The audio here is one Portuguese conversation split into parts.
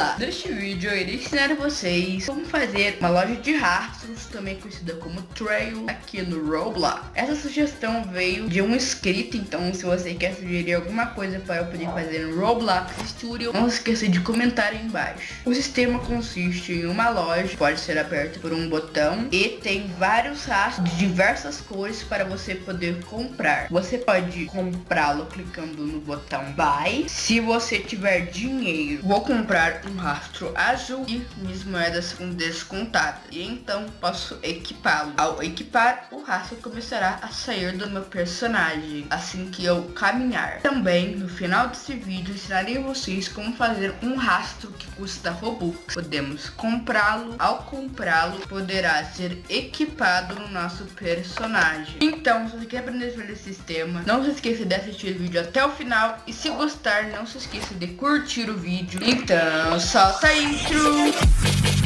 Olá, neste vídeo eu irei ensinar a vocês como fazer uma loja de rastros, também conhecida como Trail, aqui no Roblox. Essa sugestão veio de um inscrito, então se você quer sugerir alguma coisa para eu poder fazer no Roblox Studio, não esqueça de comentar aí embaixo. O sistema consiste em uma loja, pode ser aberta por um botão e tem vários rastros de diversas cores para você poder comprar. Você pode comprá-lo clicando no botão Buy. Se você tiver dinheiro, vou comprar um rastro azul e minhas moedas são descontadas. E então posso equipá-lo. Ao equipar, o rastro começará a sair do meu personagem assim que eu caminhar. Também, no final desse vídeo, ensinarei vocês como fazer um rastro que custa Robux. Podemos comprá-lo. Ao comprá-lo, poderá ser equipado no nosso personagem. Então, se você quer aprender sobre esse sistema, não se esqueça de assistir o vídeo até o final. E se gostar, não se esqueça de curtir o vídeo. Então, então solta a intro.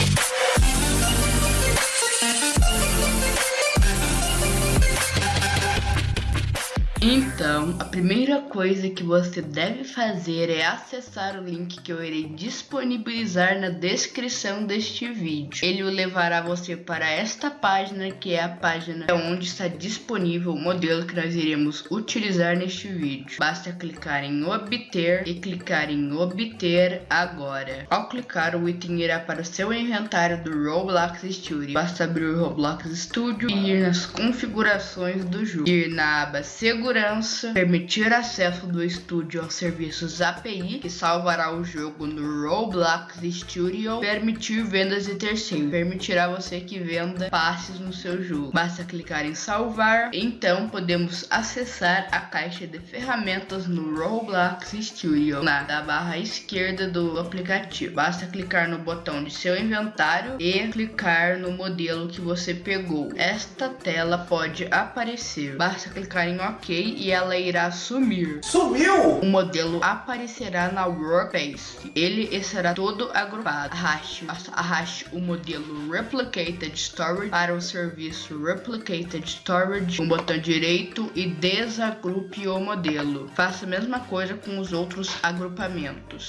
Então, a primeira coisa que você deve fazer é acessar o link que eu irei disponibilizar na descrição deste vídeo. Ele o levará você para esta página, que é a página onde está disponível o modelo que nós iremos utilizar neste vídeo. Basta clicar em obter e clicar em obter agora. Ao clicar, o item irá para o seu inventário do Roblox Studio. Basta abrir o Roblox Studio e ir nas configurações do jogo. Ir na aba segurança segurança, permitir acesso do estúdio aos serviços API, que salvará o jogo no Roblox Studio, permitir vendas de terceiros, permitirá você que venda passes no seu jogo. Basta clicar em salvar, então podemos acessar a caixa de ferramentas no Roblox Studio, na barra esquerda do aplicativo. Basta clicar no botão de seu inventário e clicar no modelo que você pegou. Esta tela pode aparecer. Basta clicar em OK e ela irá sumir. Sumiu! O modelo aparecerá na workspace. Ele estará todo agrupado. Arraste, arraste o modelo Replicated Storage para o serviço Replicated Storage com o botão direito e desagrupe o modelo. Faça a mesma coisa com os outros agrupamentos.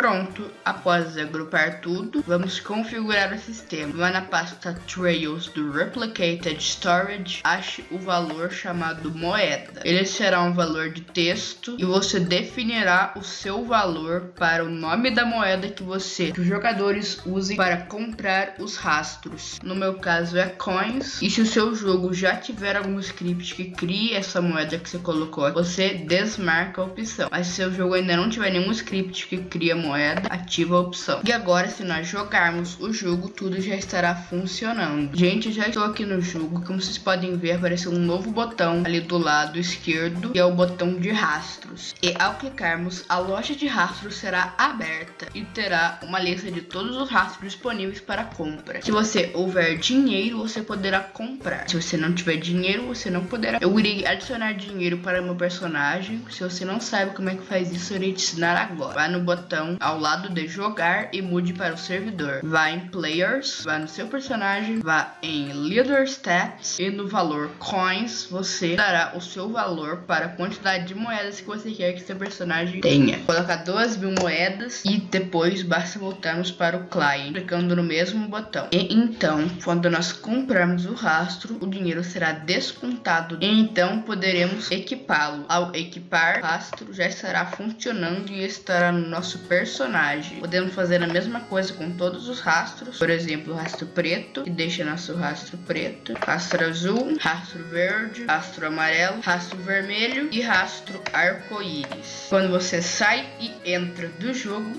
Pronto, após agrupar tudo, vamos configurar o sistema. Vá na pasta Trails do Replicated Storage, ache o valor chamado moeda. Ele será um valor de texto e você definirá o seu valor para o nome da moeda que você, que os jogadores usem para comprar os rastros. No meu caso é coins. E se o seu jogo já tiver algum script que crie essa moeda que você colocou, você desmarca a opção. Mas se o seu jogo ainda não tiver nenhum script que cria moeda, moeda, ativa a opção. E agora, se nós jogarmos o jogo, tudo já estará funcionando. Gente, já estou aqui no jogo. Como vocês podem ver, apareceu um novo botão ali do lado esquerdo, que é o botão de rastros. E ao clicarmos, a loja de rastros será aberta e terá uma lista de todos os rastros disponíveis para compra. Se você houver dinheiro, você poderá comprar. Se você não tiver dinheiro, você não poderá. Eu irei adicionar dinheiro para meu personagem. Se você não sabe como é que faz isso, eu irei te ensinar agora. Vá no botão ao lado de jogar e mude para o servidor. Vá em Players, vá no seu personagem, vá em Leader Stats e no valor Coins você dará o seu valor para a quantidade de moedas que você quer que seu personagem tenha. Colocar duas mil moedas e depois basta voltarmos para o client, clicando no mesmo botão. E então, quando nós comprarmos o rastro, o dinheiro será descontado e então poderemos equipá-lo. Ao equipar, o rastro já estará funcionando e estará no nosso personagem personagem. Podemos fazer a mesma coisa com todos os rastros. Por exemplo, rastro preto, que deixa nosso rastro preto. Rastro azul, rastro verde, rastro amarelo, rastro vermelho e rastro arco-íris. Quando você sai e entra do jogo,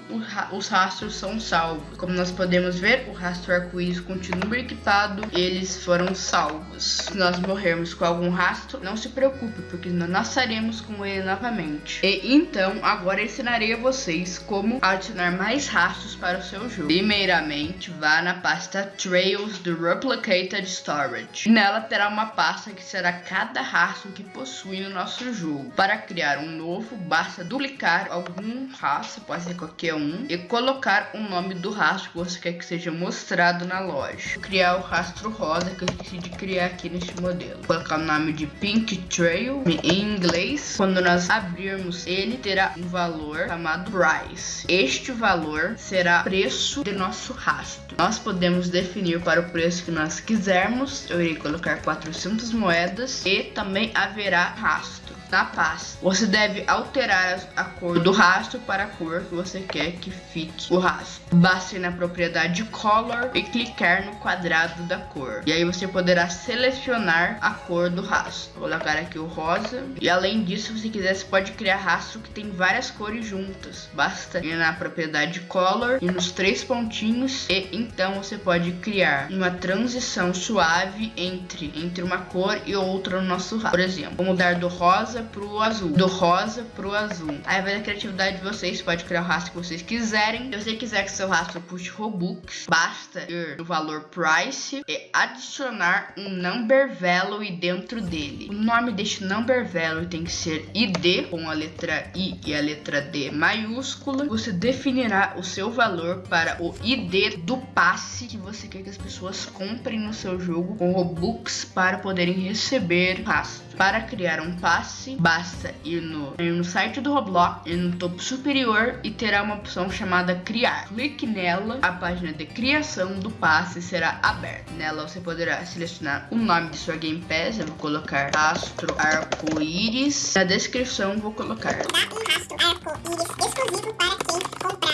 os rastros são salvos. Como nós podemos ver, o rastro arco-íris continua equipado eles foram salvos. Se nós morrermos com algum rastro, não se preocupe, porque nós nasceremos com ele novamente. E então, agora ensinarei a vocês como adicionar mais rastros para o seu jogo. Primeiramente, vá na pasta Trails do Replicated Storage. Nela terá uma pasta que será cada rastro que possui no nosso jogo. Para criar um novo, basta duplicar algum rastro, pode ser qualquer um, e colocar o nome do rastro que você quer que seja mostrado na loja. Vou criar o rastro rosa que eu esqueci de criar aqui neste modelo. Vou colocar o nome de Pink Trail em inglês. Quando nós abrirmos ele, terá um valor chamado Price. Este valor será preço de nosso rastro. Nós podemos definir para o preço que nós quisermos. Eu irei colocar 400 moedas e também haverá rastro na pasta. Você deve alterar a cor do rastro para a cor que você quer que fique o rastro. Basta ir na propriedade Color e clicar no quadrado da cor. E aí você poderá selecionar a cor do rastro. Vou colocar aqui o rosa. E além disso, se quiser, você pode criar rastro que tem várias cores juntas. Basta ir na propriedade Color e nos três pontinhos e então você pode criar uma transição suave entre, entre uma cor e outra no nosso rastro. Por exemplo, vou mudar do rosa rosa pro azul. Do rosa pro azul. Aí vai da criatividade de vocês. Pode criar o rastro que vocês quiserem. Se você quiser que seu rastro puxe Robux, basta ir no valor price e adicionar um number value dentro dele. O nome deste number value tem que ser ID com a letra I e a letra D maiúscula. Você definirá o seu valor para o ID do passe que você quer que as pessoas comprem no seu jogo com Robux para poderem receber rastro. Para criar um passe, basta ir no, ir no site do Roblox, ir no topo superior e terá uma opção chamada Criar. Clique nela, a página de criação do passe será aberta. Nela você poderá selecionar o nome de sua Game Pass, eu vou colocar Astro Arco-Íris. Na descrição vou colocar. um rastro arco-íris exclusivo para.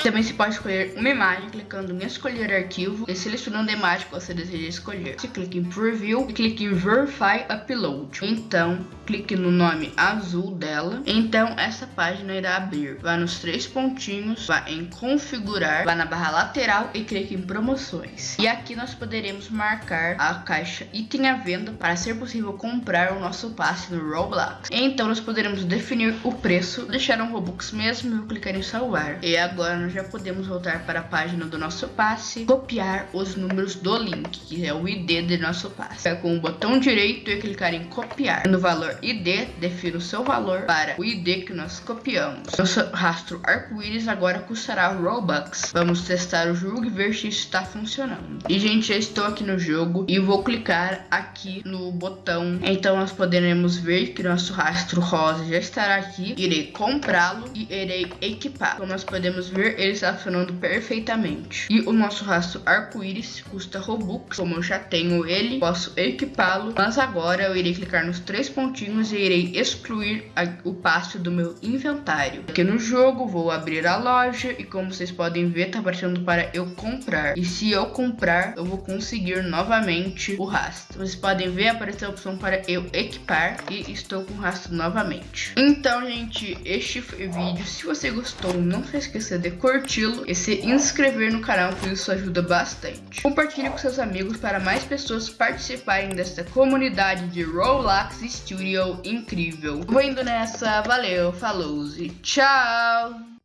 Também se pode escolher uma imagem clicando em escolher arquivo e selecionando a imagem que você deseja escolher. Você clica em Preview e clique em Verify Upload. Então, clique no nome azul dela. Então essa página irá abrir. Vá nos três pontinhos, vá em configurar, vá na barra lateral e clique em promoções. E aqui nós poderemos marcar a caixa item à venda para ser possível comprar o nosso passe no Roblox. Então nós poderemos definir o preço, deixar um Robux mesmo e clicar em salvar. E agora nós já podemos voltar para a página do nosso passe, copiar os números do link, que é o ID do nosso passe. Com o botão direito e clicar em copiar. No valor ID, defina o seu valor para o ID que nós copiamos. Nosso rastro arco-íris agora custará Robux. Vamos testar o jogo e ver se está funcionando. E, gente, já estou aqui no jogo e vou clicar aqui no botão. Então, nós poderemos ver que nosso rastro rosa já estará aqui. Irei comprá-lo e irei equipar. Como nós podemos ver, ele está funcionando perfeitamente. E o nosso rastro arco-íris custa Robux. Como eu já tenho ele, posso equipá-lo. Mas agora eu irei clicar nos três pontinhos e irei excluir a, o passe do meu inventário. Aqui no jogo vou abrir a loja e como vocês podem ver tá aparecendo para eu comprar. E se eu comprar eu vou conseguir novamente o rastro. Vocês podem ver aparecer a opção para eu equipar e estou com o rastro novamente. Então gente, este foi o vídeo. Se você gostou não se esqueça de curti-lo e se inscrever no canal que isso ajuda bastante. Compartilhe com seus amigos para mais pessoas participarem desta comunidade de Roblox Studio incrível. Vou indo nessa, valeu, falou e tchau!